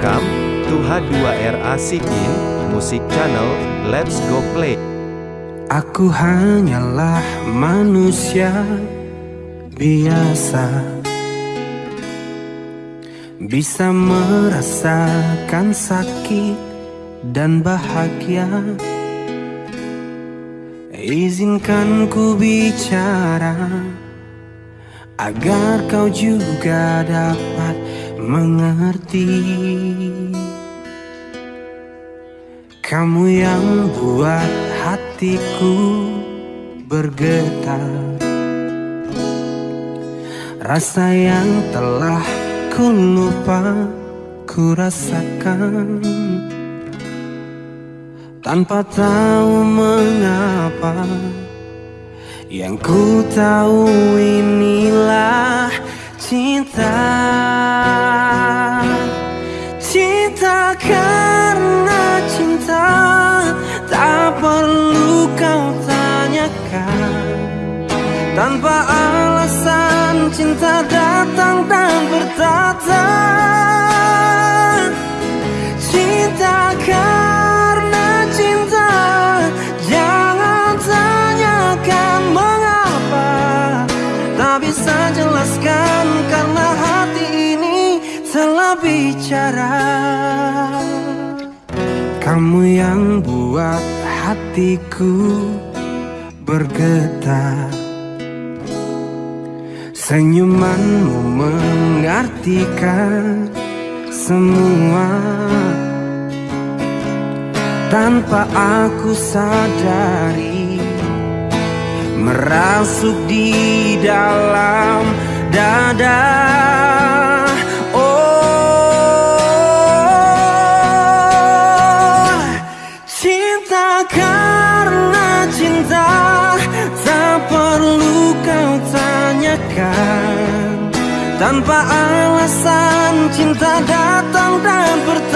Welcome to H2RA Sikin Music Channel. Let's go play. Aku hanyalah manusia biasa Bisa merasakan sakit dan bahagia Izinkan ku bicara Agar kau juga dapat mengerti. Kamu yang buat hatiku bergetar. Rasa yang telah ku lupa ku rasakan. Tanpa tahu mengapa Yang ku tahu inilah cinta. Cinta karena cinta Tak perlu kau tanyakan. Tanpa alasan cinta datang dan bertata bicara Kamu yang buat hatiku bergetar. Senyumanmu mengartikan semua. Tanpa aku sadari Merasuk di dalam dada Tanpa alasan cinta datang dan bertata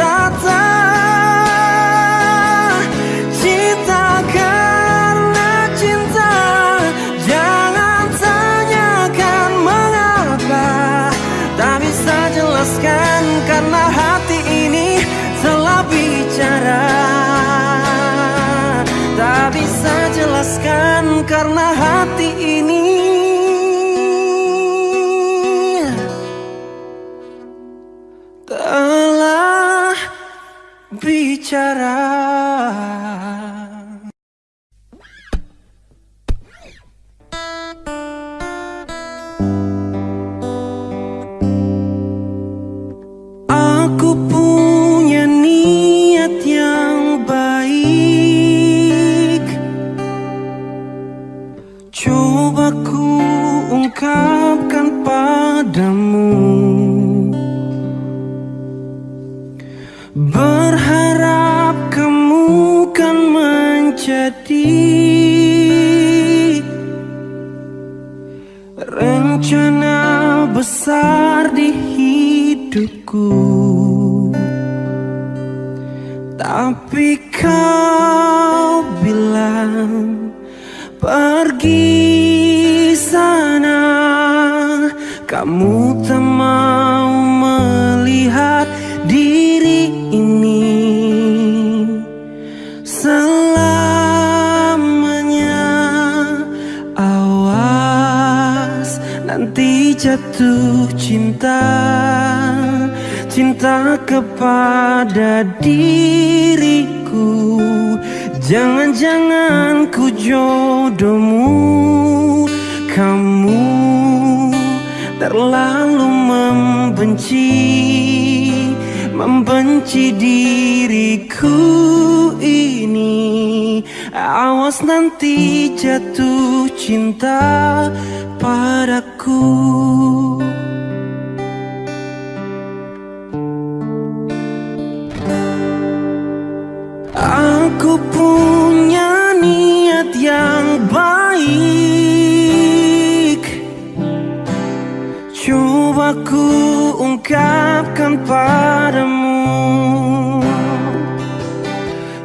ungkapkan padamu.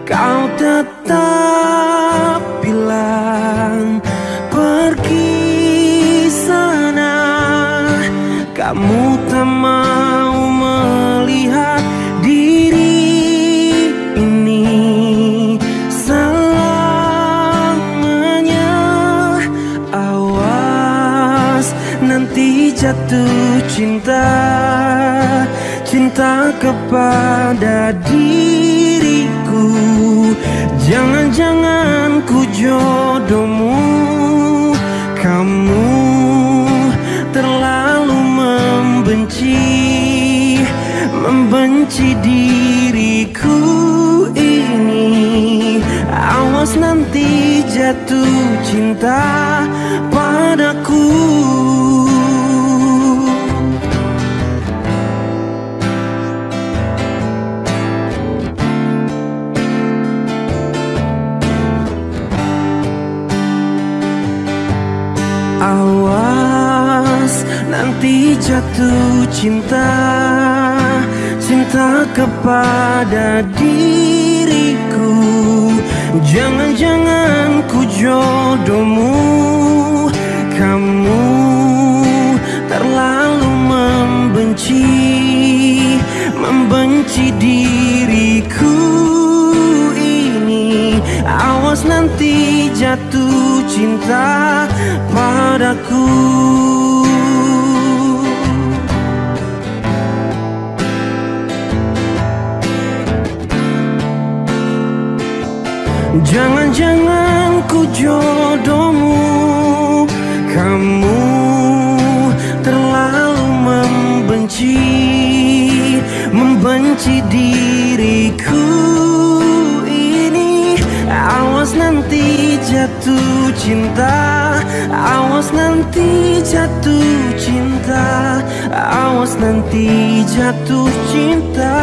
Kau tetap pada diriku. Jangan-jangan ku jodohmu. Kamu terlalu membenci Membenci diriku ini. Awas nanti jatuh cinta. jatuh cinta Cinta kepada diriku. Jangan-jangan ku jodohmu Kamu terlalu membenci Membenci diriku ini. Awas nanti jatuh cinta padaku. jangan ku jodohmu. Kamu terlalu membenci Membenci diriku. Ini Awas nanti jatuh cinta Awas nanti jatuh cinta Awas nanti jatuh cinta.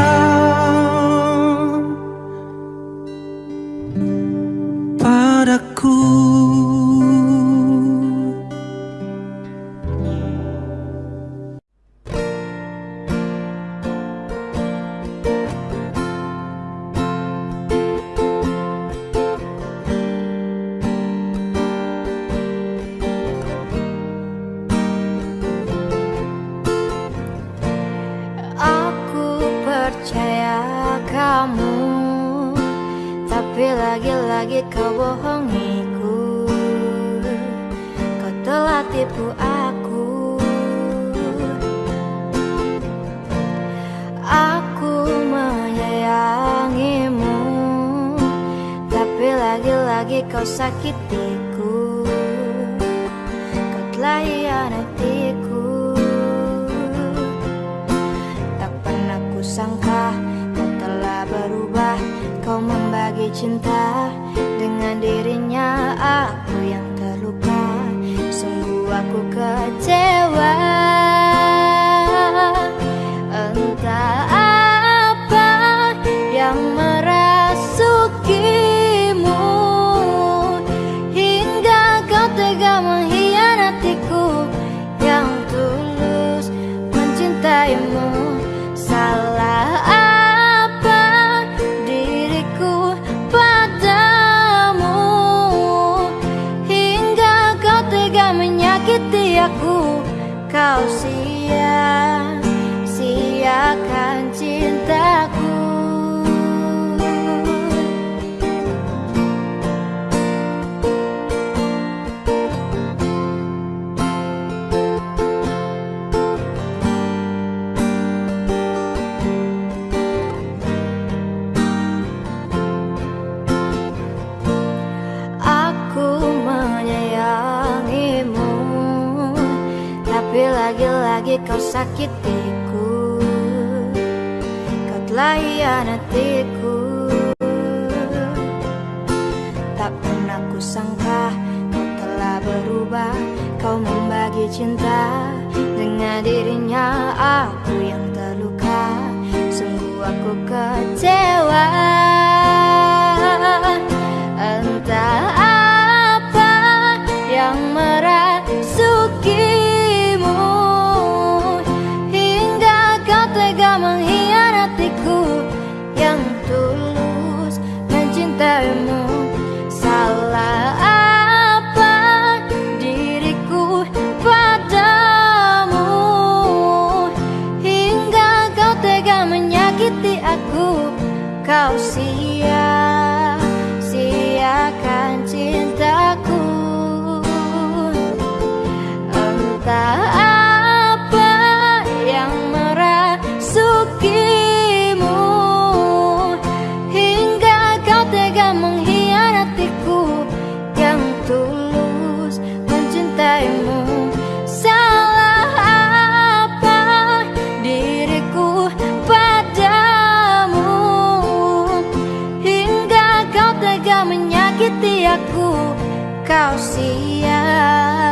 Kau sia-siakan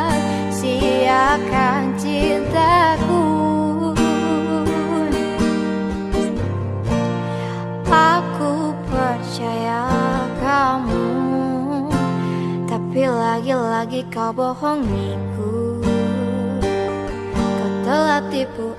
cintaku. Aku percaya kamu Tapi lagi-lagi kau bohongiku Kau telah tipu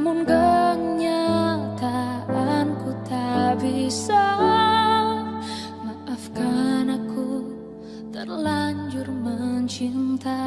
Namun kenyataanku tak bisa. Terlanjur mencinta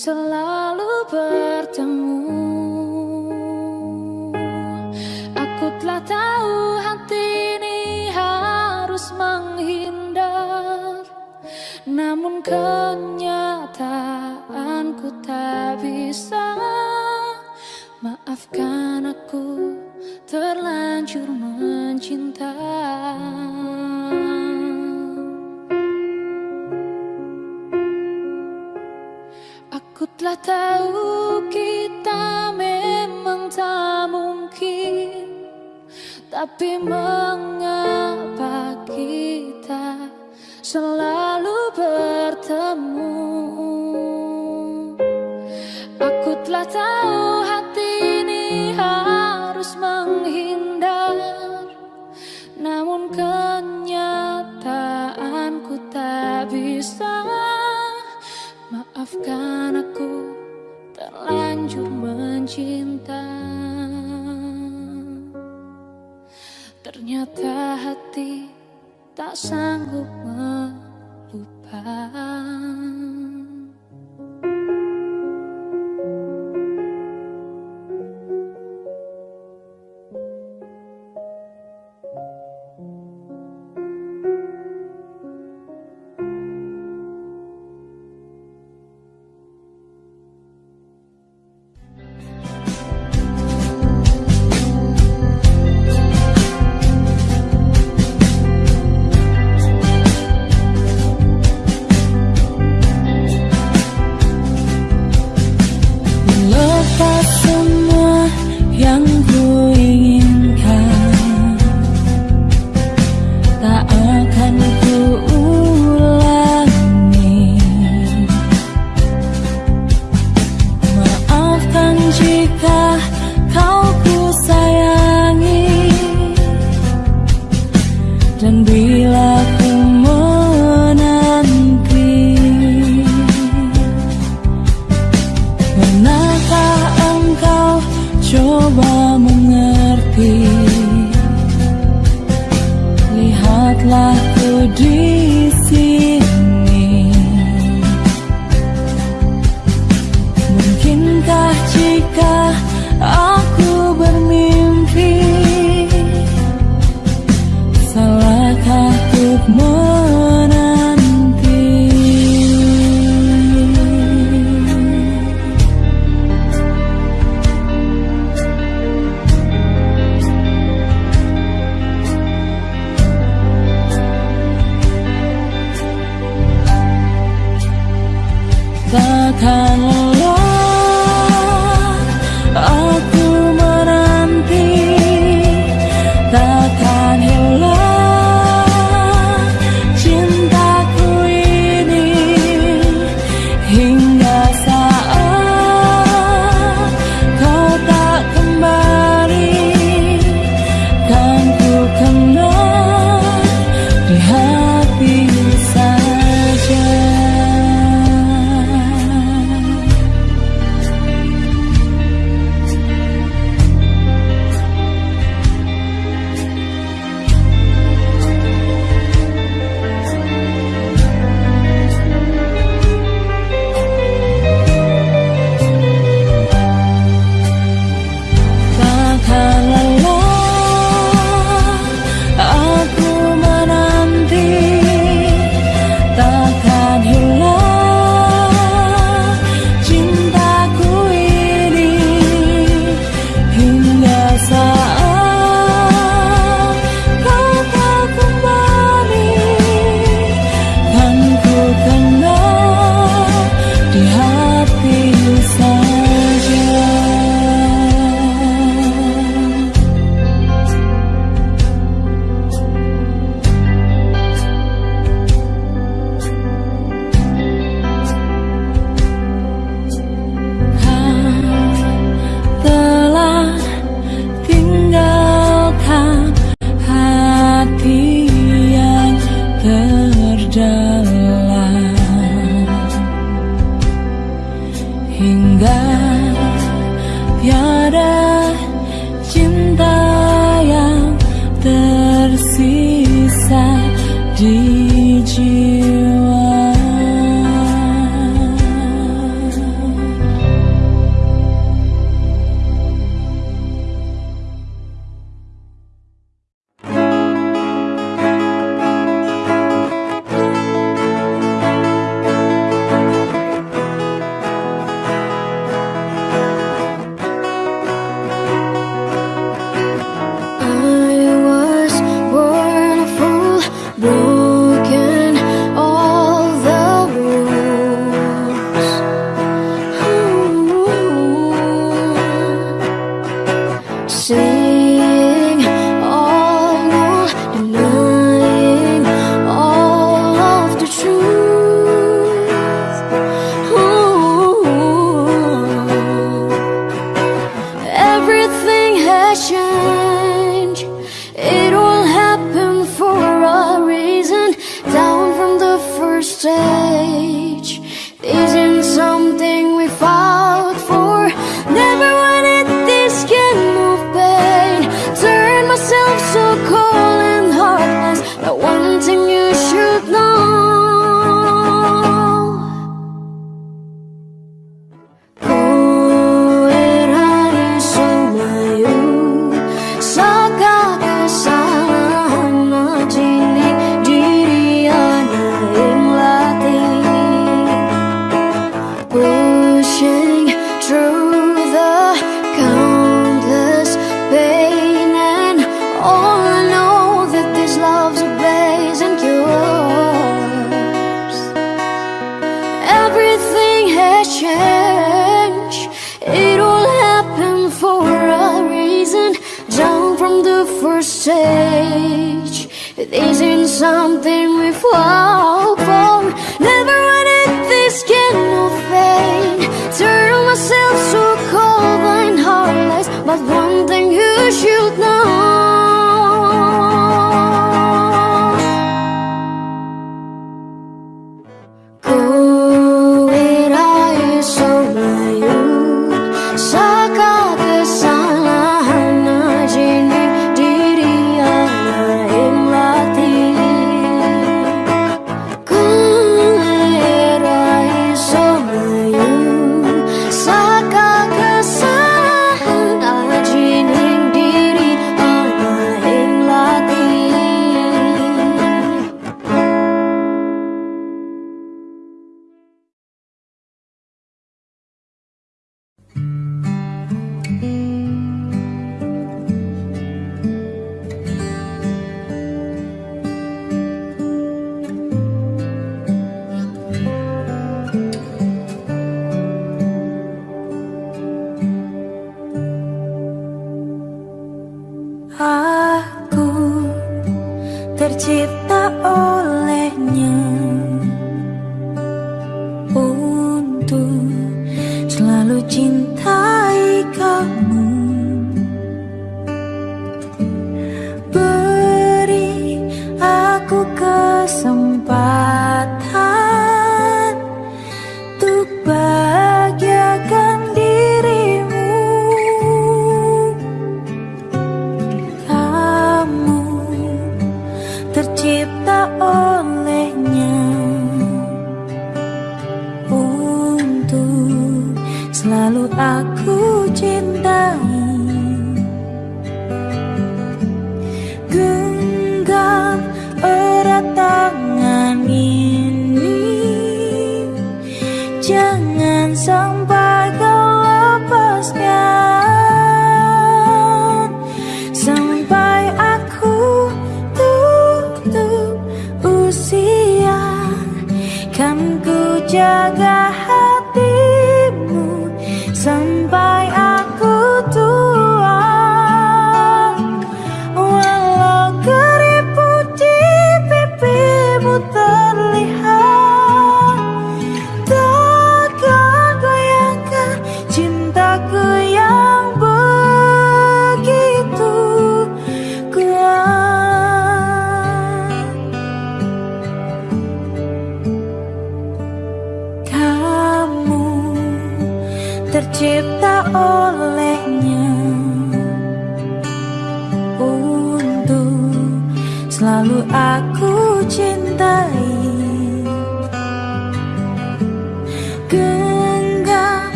selalu bertemu. Aku telah tahu hati ini harus menghindar. Namun kenyataanku tahu kita memang tak mungkin Tapi mengapa kita selalu bertemu? Aku telah tahu hati harus menghindar Namun kenyataanku tak bisa. Maafkan Ternyata hati tak sanggup melupakan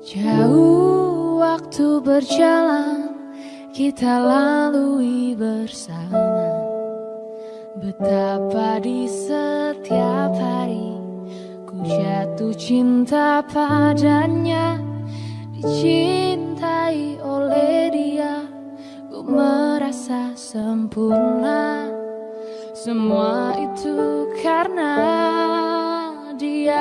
Jauh waktu berjalan kita lalui bersama. Betapa di setiap hari ku jatuh cinta padanya. Dicintai oleh dia ku merasa sempurna. Semua itu karena dia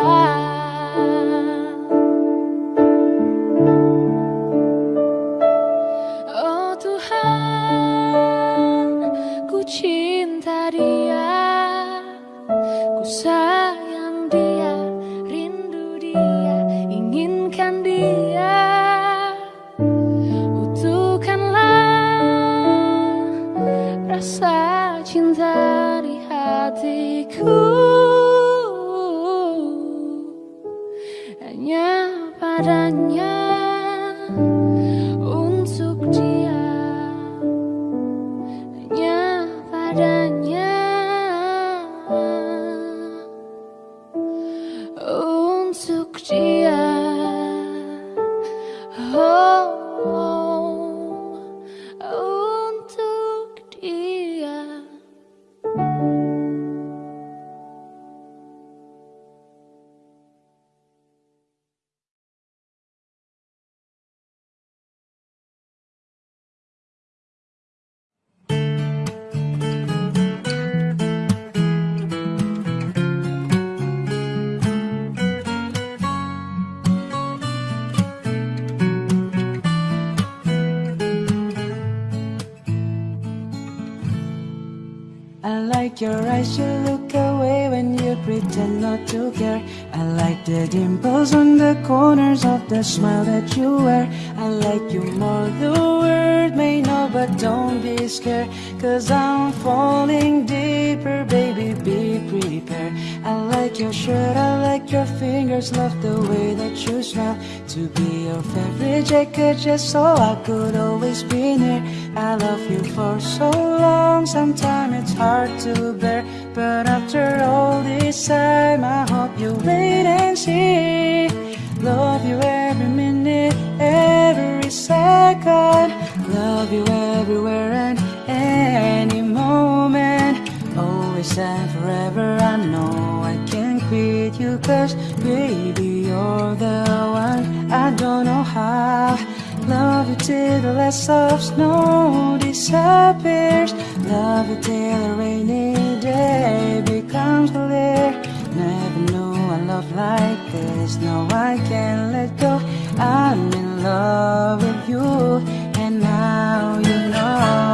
the smile that you wear. I like you more, the world may know, but don't be scared. Cause I'm falling deeper, baby, be prepared. I like your shirt, I like your fingers, love the way that you smile. To be your favorite jacket, just so I could always be near. I love you for so long, sometimes it's hard to bear. But after all this time, I hope you wait and see. Love you every minute, every second. Love you everywhere and any moment. Always and forever, I know I can't quit you. Cause baby, you're the one. I don't know how. Love you till the last of snow disappears. Love you till a rainy day becomes clear. Never knew a love like this. No, I can't let go. I'm in love with you, and now you know.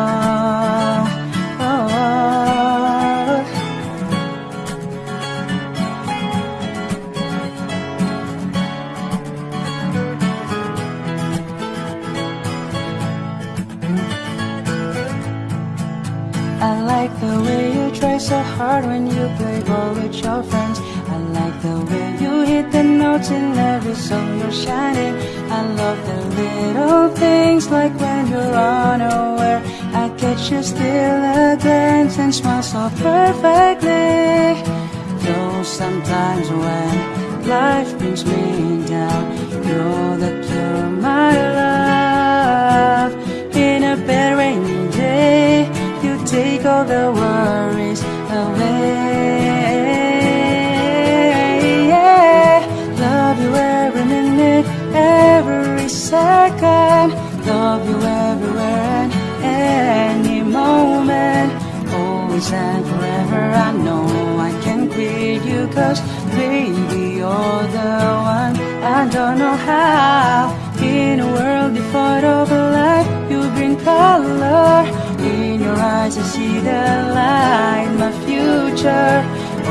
I like the way you try so hard when you play ball with your friends. The way you hit the notes in every song you're shining. I love the little things like when you're unaware. I catch you still a glance and smile so perfectly. Though sometimes when life brings me down, know that you're my love. In a bad rainy day, you take all the worries second. Love you everywhere and any moment. Always and forever, I know I can quit you. Cause baby, you're the one. I don't know how. In a world devoid of light, you bring color. In your eyes, I see the light, my future.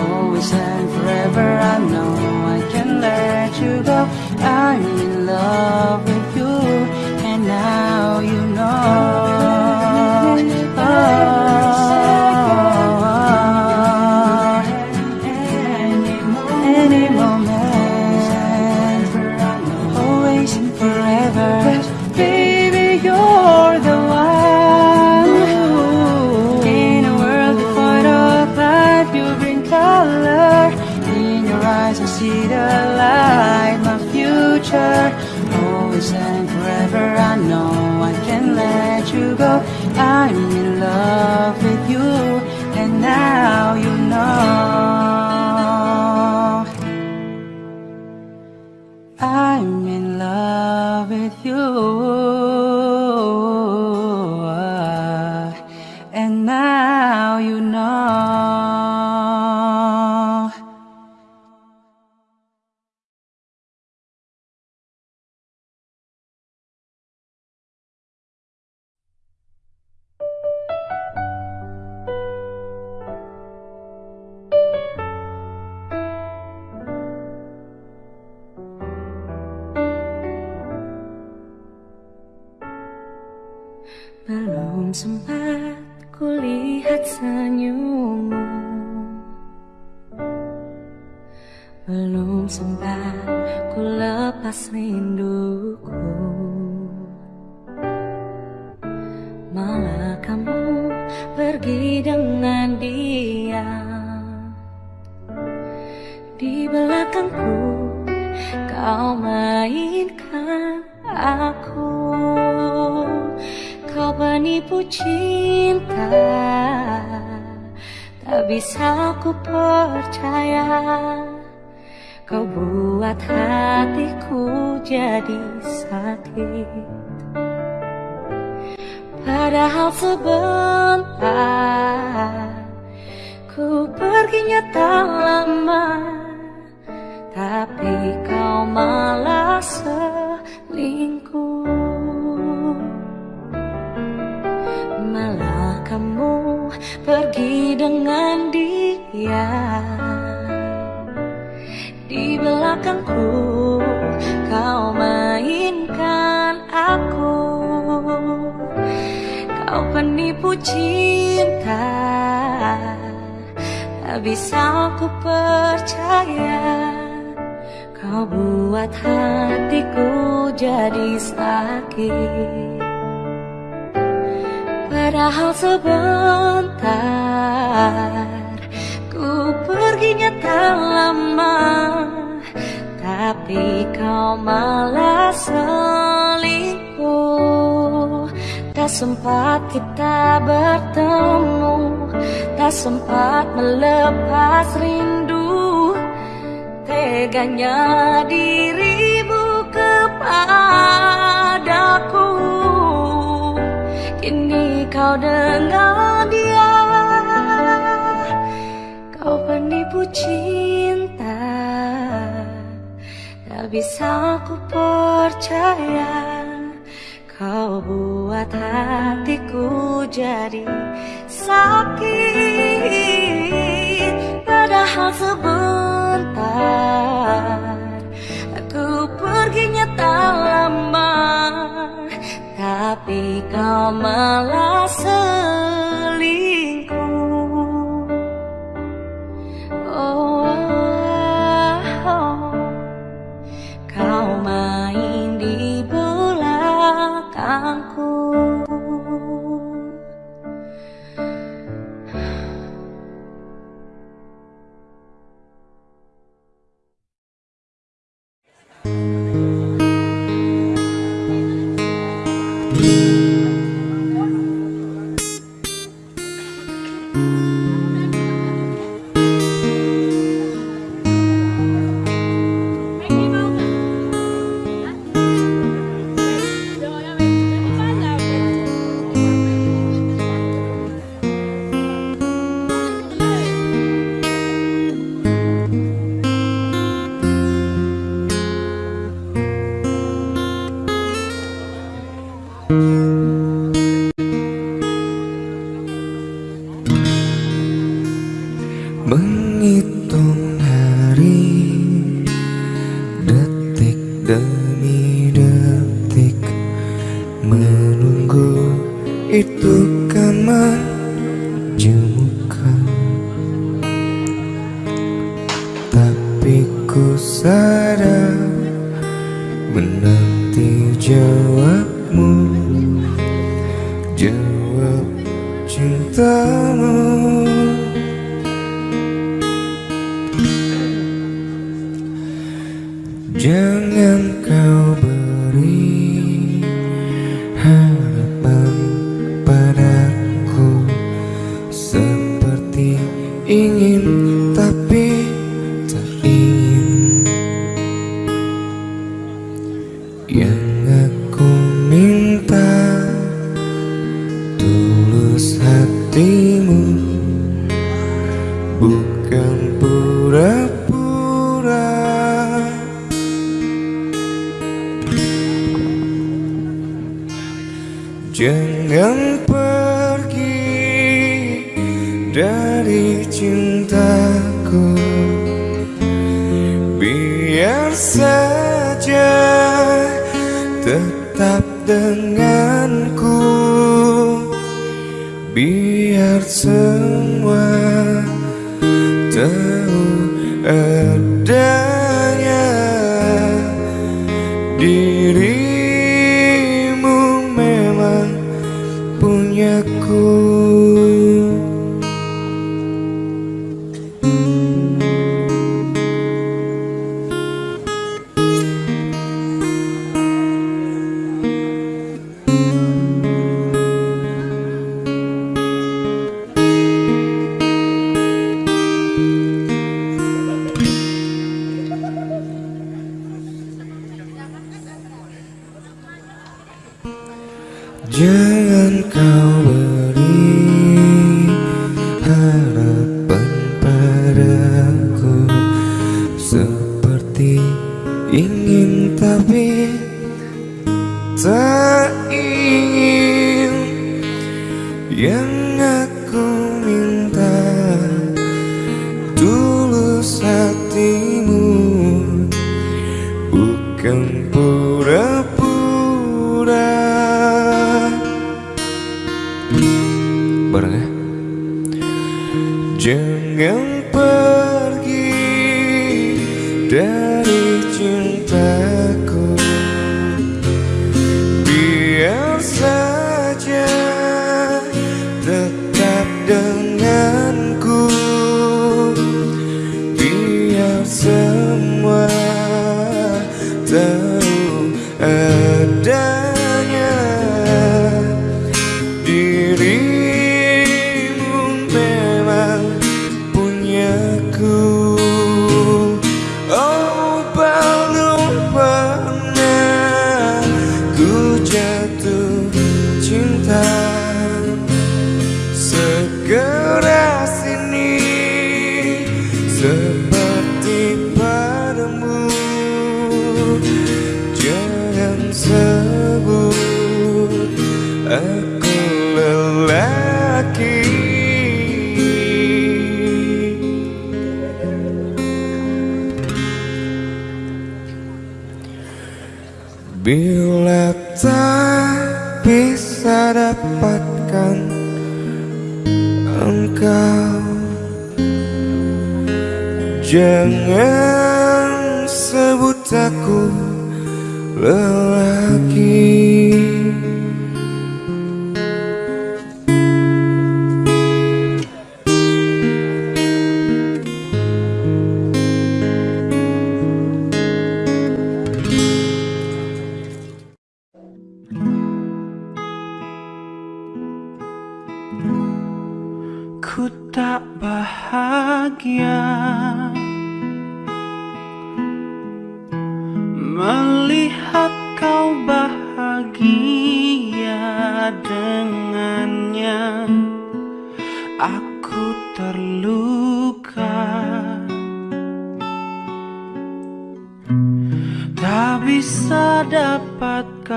Always and forever, I know I can let you go. I'm in love with you, and now you know. Oh, cinta. Tak bisa aku percaya Kau buat hatiku jadi sakit. Padahal sebentar Ku perginya tak lama Tapi kau malah selingkuh Tak sempat kita bertemu Tak sempat melepas rindu. Teganya dirimu kepadaku. Kini kau dengan dia. Kau penipu cinta. Tak bisa ku percaya Kau buat hatiku jadi sakit. Padahal sebentar Aku perginya tak lama Tapi kau malah selingkuh Menghitung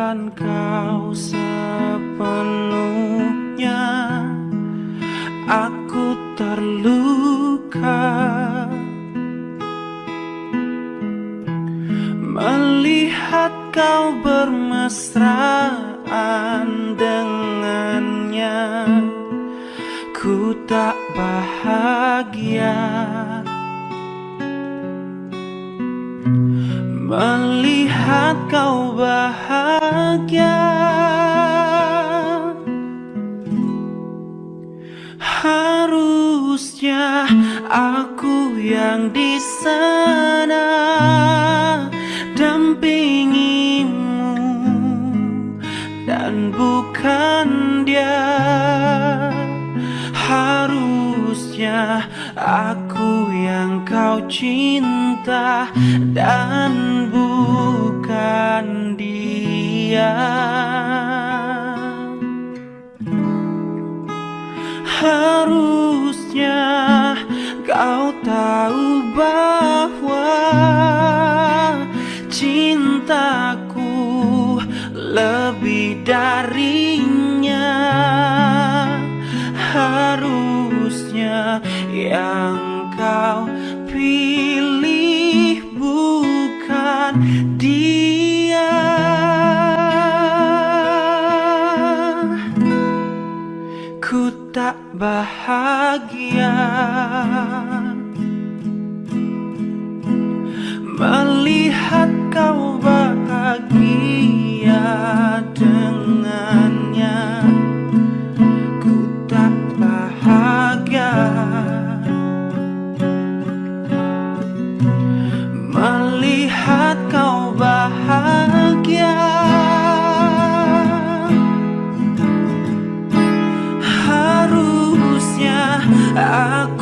kau sepenuhnya aku yang di sana dampingimu dan bukan dia. Harusnya aku yang kau cinta dan bukan dia. bahagia Malah I.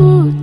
put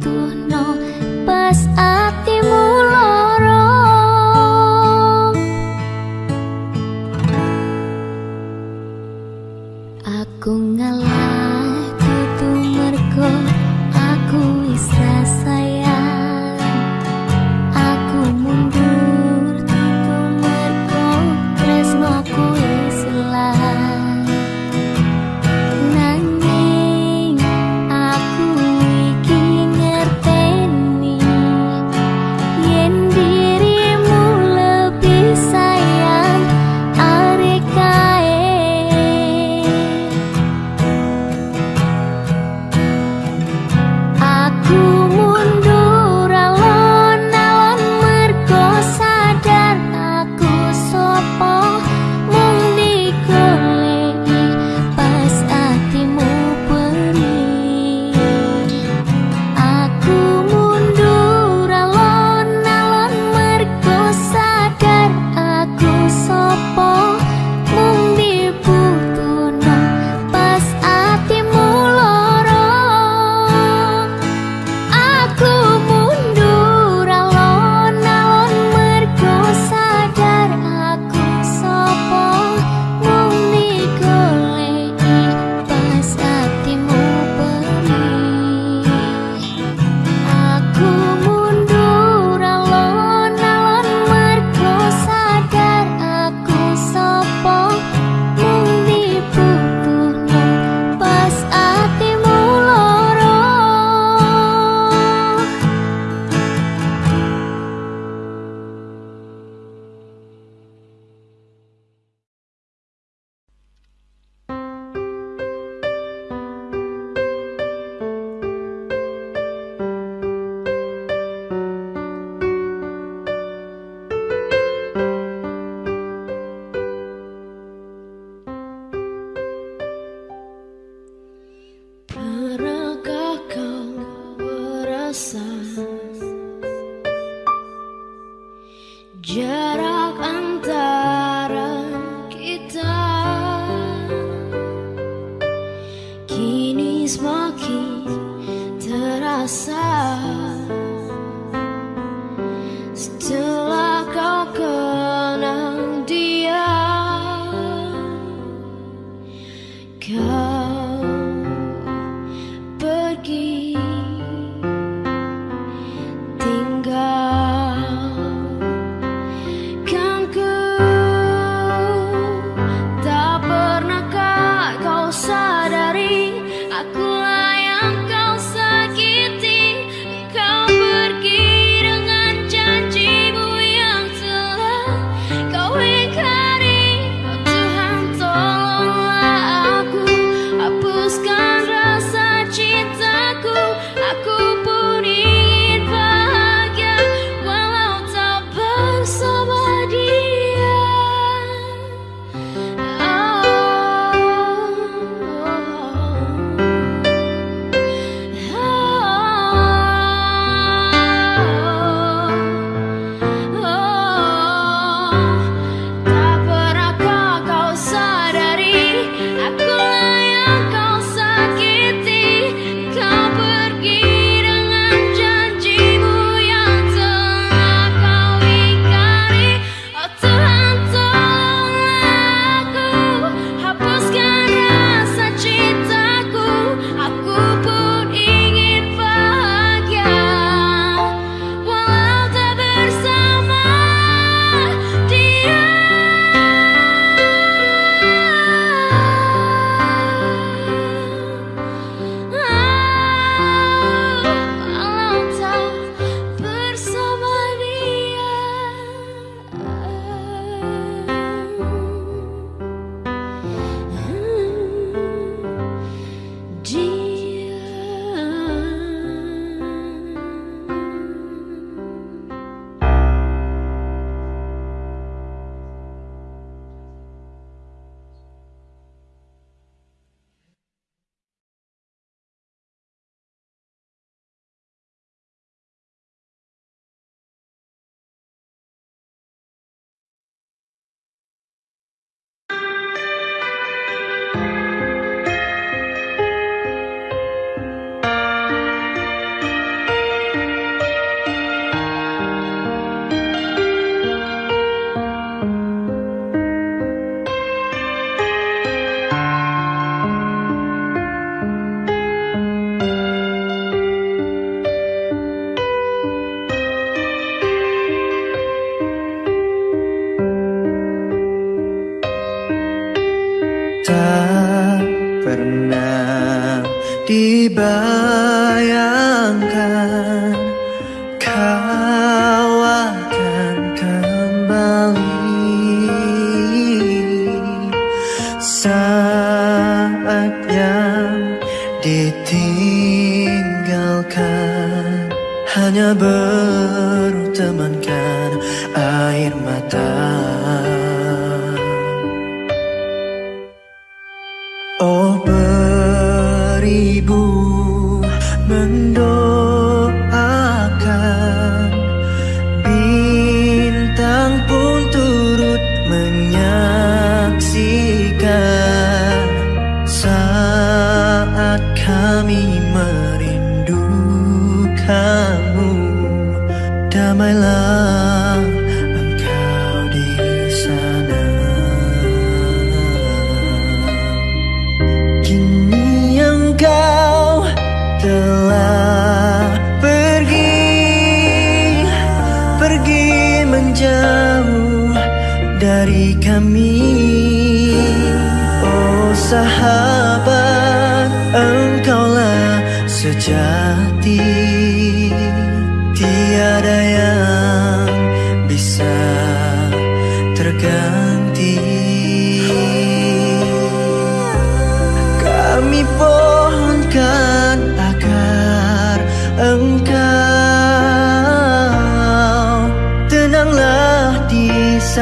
jarak antara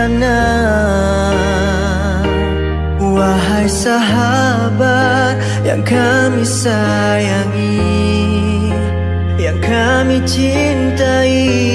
sana Wahai sahabat yang kami sayangi Yang kami cintai.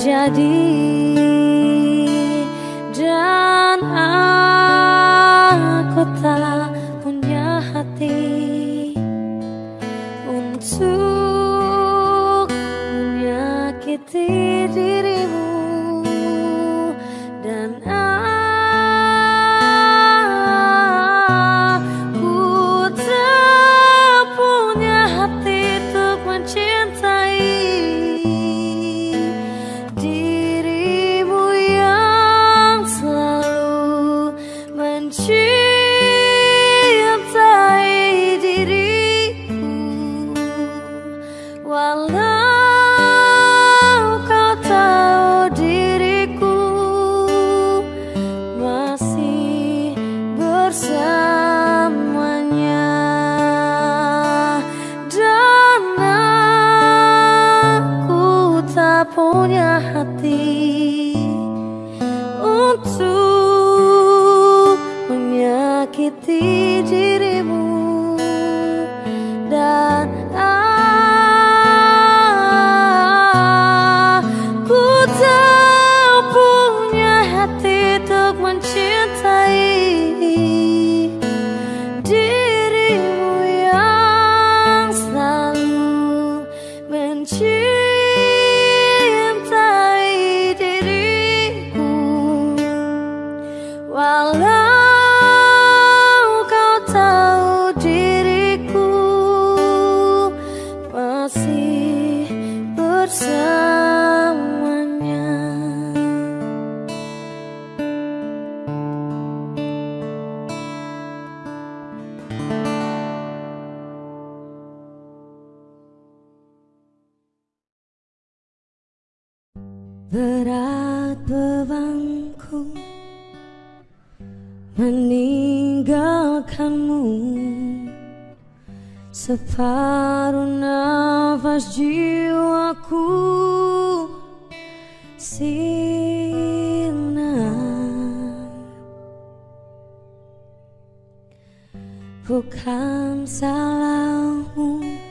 Di sana dampingi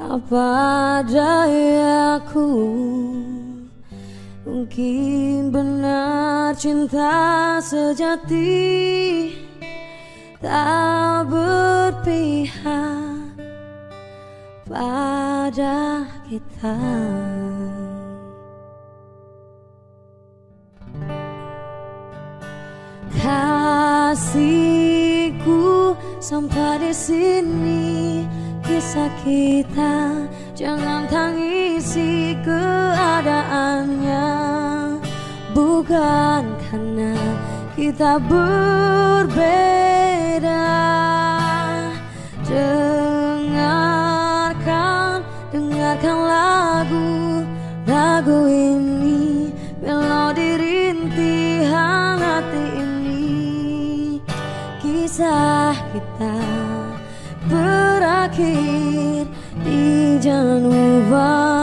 Apa dayaku Mungkin benar cinta sejati Tak berpihak pada kita. Kasihku sampai di sini. Kisah kita Jangan tangisi keadaannya. Bukan karena kita berbeda. Dengarkan, dengarkan lagu Lagu ini kita berakhir di Januari.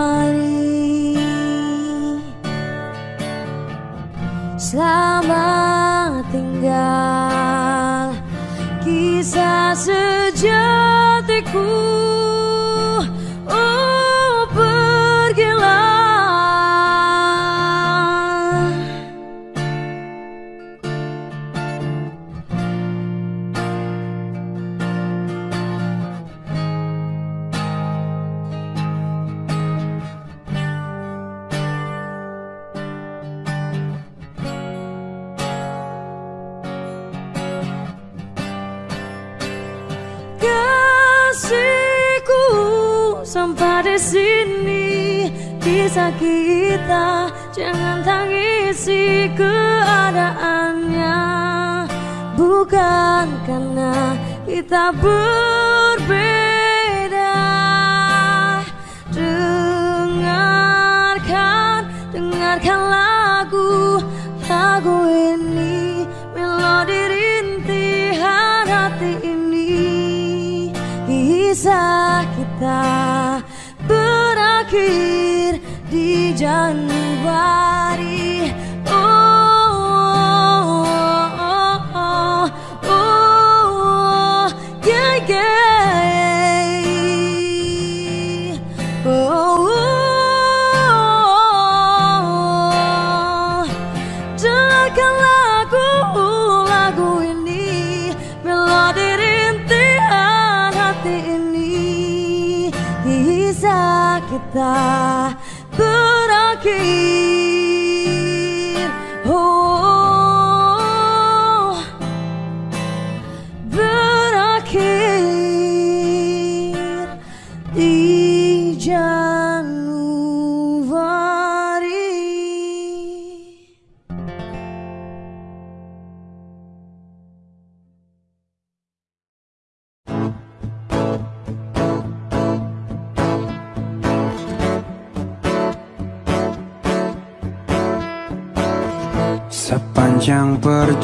Selamat tinggal kisah sejatiku sini kisah kita jangan tangisi keadaannya. Bukan karena kita berbeda. Dengarkan dengarkan lagu lagu ini. Melodi rintihan hati ini. Kisah kita di Januari kisah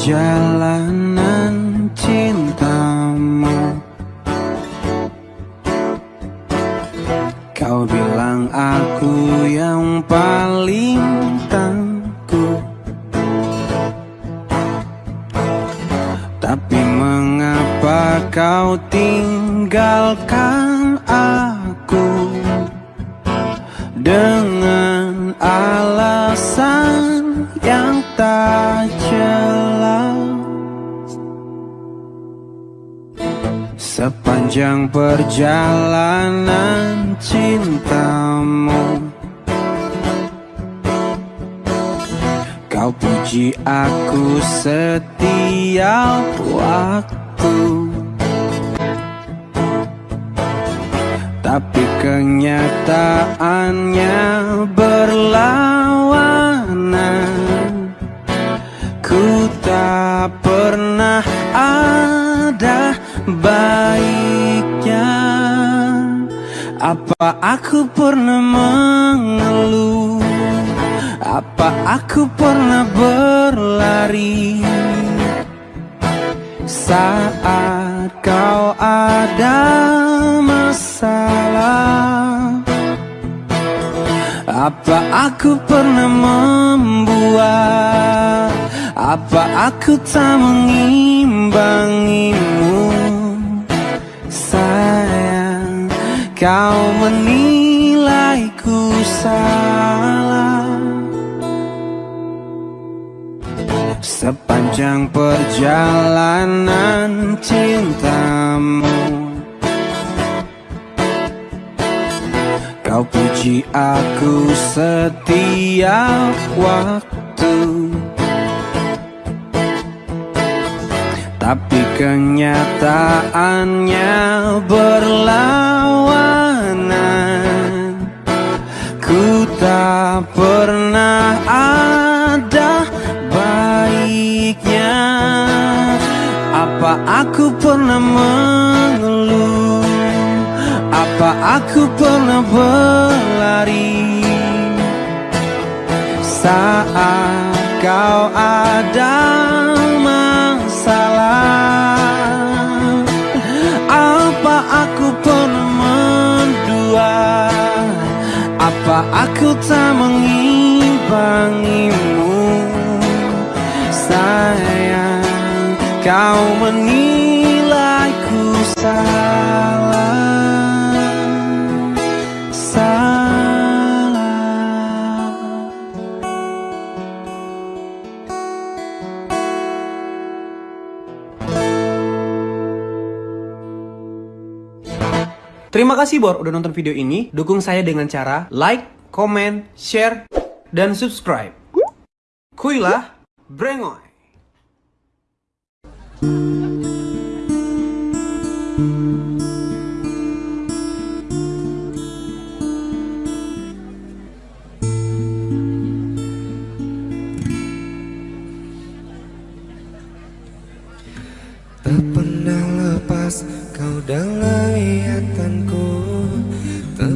Sepanjang aku pernah berlari Saat kau ada masalah. Apa aku pernah membuat? Apa aku tak mengimbangimu? Sayang Kau menilaiku salah Sepanjang perjalanan cintamu Kau puji aku setiap waktu. Tapi kenyataannya berlawanan Ku tak pernah ada Apa aku pernah mengeluh? Apa aku pernah berlari? Saat kau ada masalah Apa aku pernah mendua? Apa aku tak mengimbangimu? Saya Kau menilai Terima kasih Bor udah nonton video ini. Dukung saya dengan cara like, comment, share, dan subscribe. Kuilah Brengoy Tak pernah lepas kau dalam iatanku Tak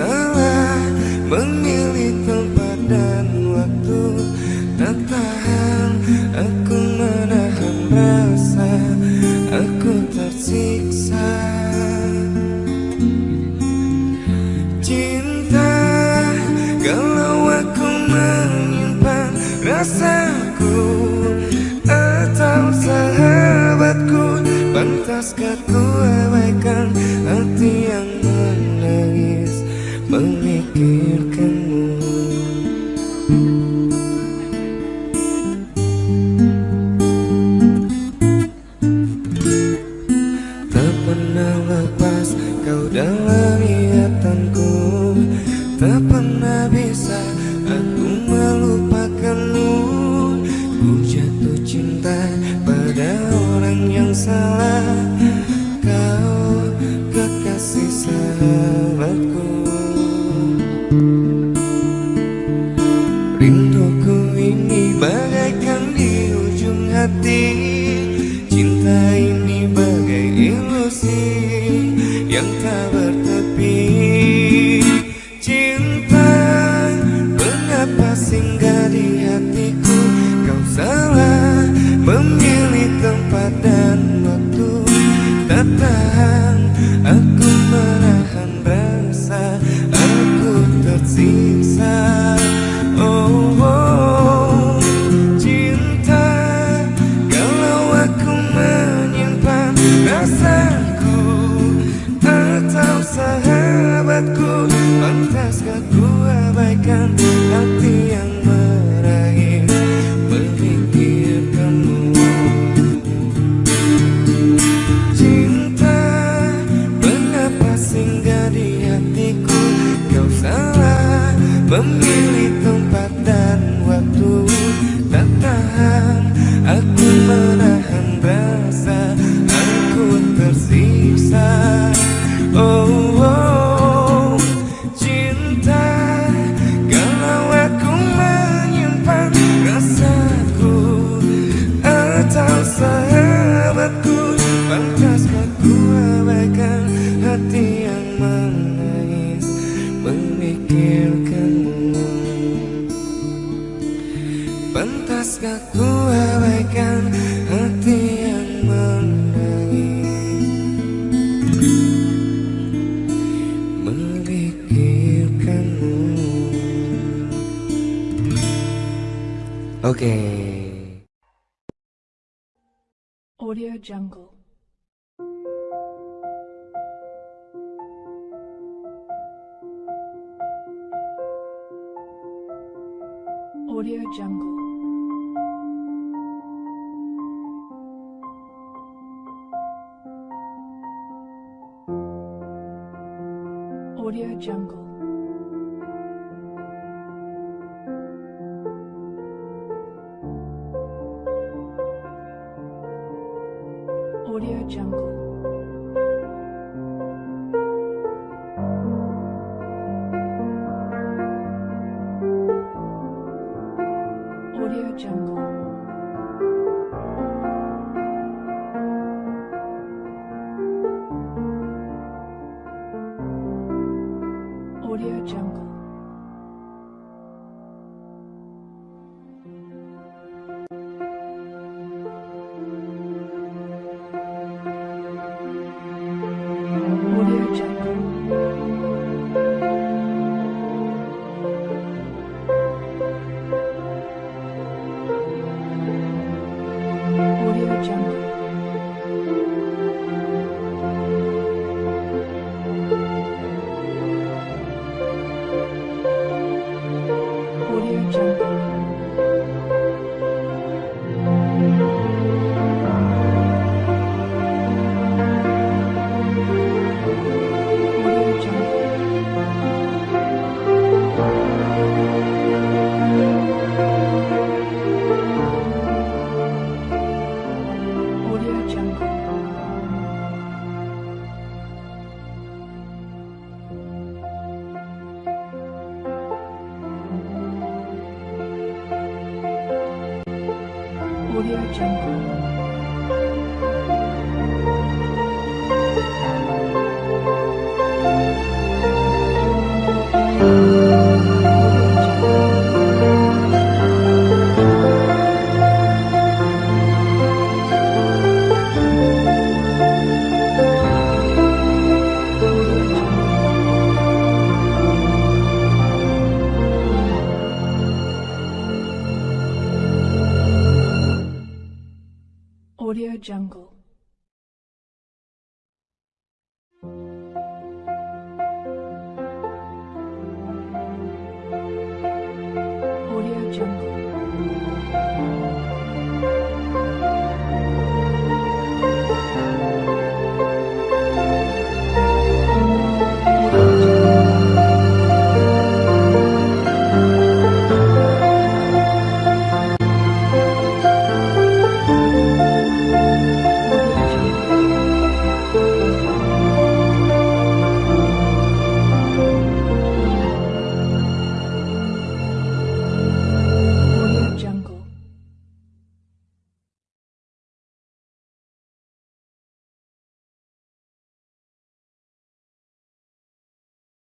surround